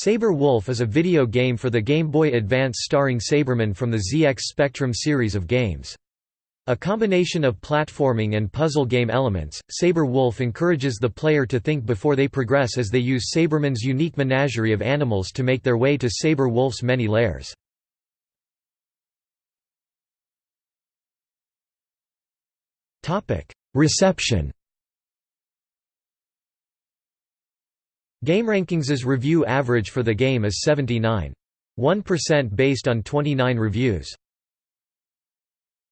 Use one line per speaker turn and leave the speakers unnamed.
Sabre Wolf is a video game for the Game Boy Advance starring Sabreman from the ZX Spectrum series of games. A combination of platforming and puzzle game elements, Sabre Wolf encourages the player to think before they progress as they use Sabreman's unique menagerie of animals to make their way to Sabre Wolf's many lairs. Reception GameRankings's review average for the game is 79.1% based on 29 reviews.